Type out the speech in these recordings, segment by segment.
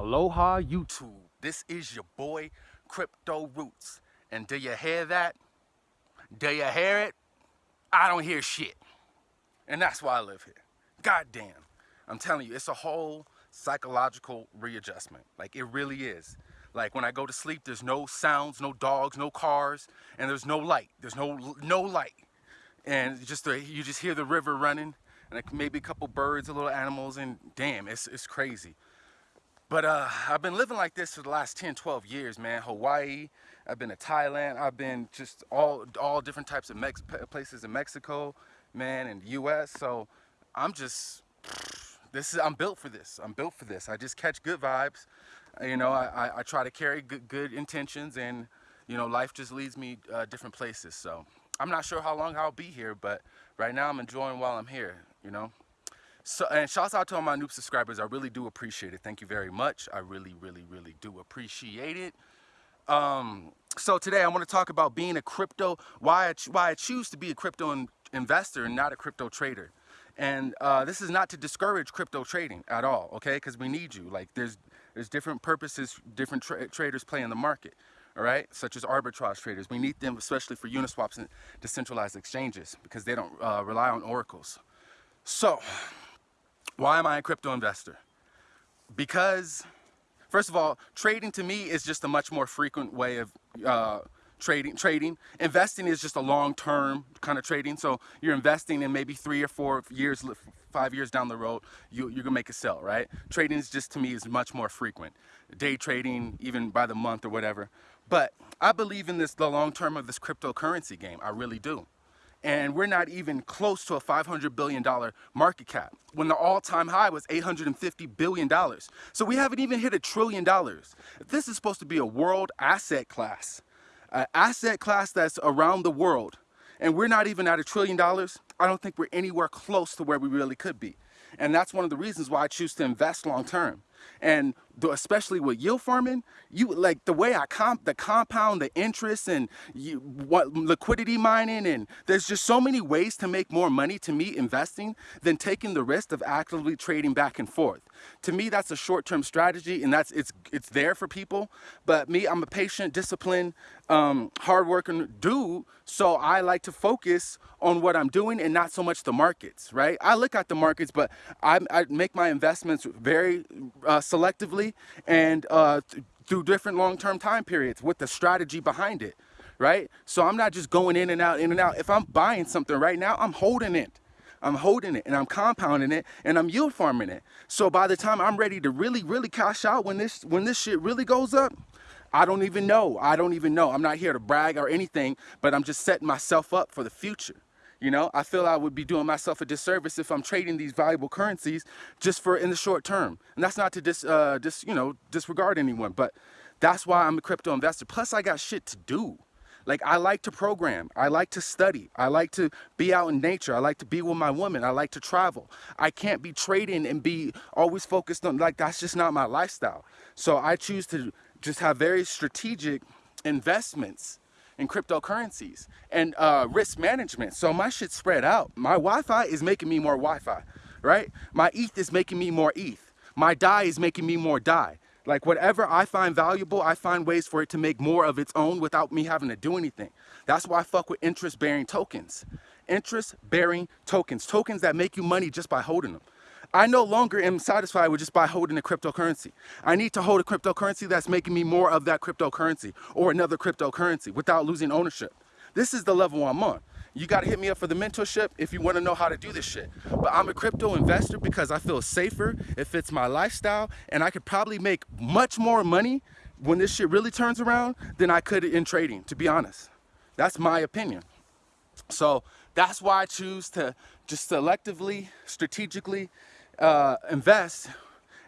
Aloha YouTube. This is your boy Crypto Roots. And do you hear that? Do you hear it? I don't hear shit. And that's why I live here. God damn. I'm telling you, it's a whole psychological readjustment. Like it really is. Like when I go to sleep, there's no sounds, no dogs, no cars, and there's no light. There's no no light. And just the, you just hear the river running and maybe a couple birds, a little animals, and damn, it's, it's crazy. But uh, I've been living like this for the last 10, 12 years, man. Hawaii, I've been to Thailand, I've been just all all different types of Mex places in Mexico, man, and US. So I'm just, this is, I'm built for this. I'm built for this. I just catch good vibes. You know, I, I, I try to carry good, good intentions and, you know, life just leads me uh, different places. So I'm not sure how long I'll be here, but right now I'm enjoying while I'm here, you know. So, and shouts out to all my new subscribers. I really do appreciate it. Thank you very much. I really, really, really do appreciate it. Um, so today I want to talk about being a crypto, why I, why I choose to be a crypto in, investor and not a crypto trader. And uh, this is not to discourage crypto trading at all, okay? Because we need you. Like there's there's different purposes different tra traders play in the market, all right? Such as arbitrage traders. We need them especially for Uniswaps and decentralized exchanges because they don't uh, rely on oracles. So why am I a crypto investor? Because, first of all, trading to me is just a much more frequent way of uh, trading. Trading, investing is just a long-term kind of trading. So you're investing in maybe three or four years, five years down the road, you, you're gonna make a sell, right? Trading is just to me is much more frequent. Day trading, even by the month or whatever. But I believe in this, the long term of this cryptocurrency game. I really do and we're not even close to a $500 billion market cap when the all-time high was $850 billion. So we haven't even hit a trillion dollars. This is supposed to be a world asset class, an asset class that's around the world, and we're not even at a trillion dollars, I don't think we're anywhere close to where we really could be. And that's one of the reasons why I choose to invest long And especially with yield farming, you like the way I comp the compound, the interest, and you, what liquidity mining, and there's just so many ways to make more money to me investing than taking the risk of actively trading back and forth. To me, that's a short-term strategy, and that's it's it's there for people. But me, I'm a patient, disciplined, um, hardworking dude, so I like to focus on what I'm doing and not so much the markets, right? I look at the markets, but I, I make my investments very selectively and uh, th through different long-term time periods with the strategy behind it, right? So I'm not just going in and out, in and out. If I'm buying something right now, I'm holding it. I'm holding it and I'm compounding it and I'm yield farming it. So by the time I'm ready to really, really cash out when this when this shit really goes up, I don't even know. I don't even know. I'm not here to brag or anything, but I'm just setting myself up for the future. You know, I feel I would be doing myself a disservice if I'm trading these valuable currencies just for in the short term. And that's not to dis, uh, dis, you know, disregard anyone, but that's why I'm a crypto investor. Plus, I got shit to do. Like I like to program, I like to study, I like to be out in nature, I like to be with my woman, I like to travel. I can't be trading and be always focused on like that's just not my lifestyle. So I choose to just have very strategic investments in cryptocurrencies and uh, risk management. So my shit spread out. My YFI is making me more YFI, right? My ETH is making me more ETH. My DAI is making me more DAI. Like whatever I find valuable, I find ways for it to make more of its own without me having to do anything. That's why I fuck with interest-bearing tokens. Interest-bearing tokens. Tokens that make you money just by holding them. I no longer am satisfied with just by holding a cryptocurrency. I need to hold a cryptocurrency that's making me more of that cryptocurrency or another cryptocurrency without losing ownership. This is the level I'm on. You got to hit me up for the mentorship if you want to know how to do this shit. But I'm a crypto investor because I feel safer, it fits my lifestyle, and I could probably make much more money when this shit really turns around than I could in trading, to be honest. That's my opinion. So that's why I choose to just selectively, strategically uh, invest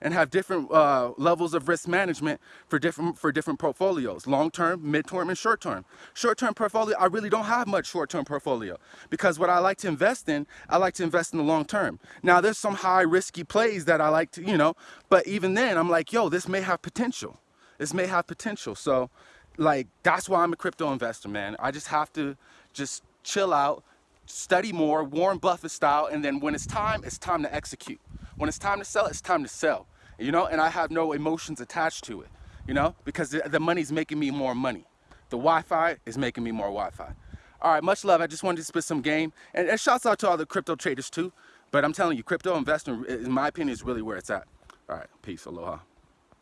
and have different uh, levels of risk management for different for different portfolios, long-term, mid-term, and short-term. Short-term portfolio, I really don't have much short-term portfolio because what I like to invest in, I like to invest in the long term. Now, there's some high risky plays that I like to, you know, but even then, I'm like, yo, this may have potential. This may have potential. So, like, that's why I'm a crypto investor, man. I just have to just chill out, study more, Warren Buffett style, and then when it's time, it's time to execute. When it's time to sell, it's time to sell. you know, and I have no emotions attached to it, you know, because the, money's making me more money. The YFI is making me more YFI. All right, much love. I just wanted to spit some game. And, and shouts out to all the crypto traders too. But I'm telling you, crypto investing, in my opinion, is really where it's at. All right, peace, aloha.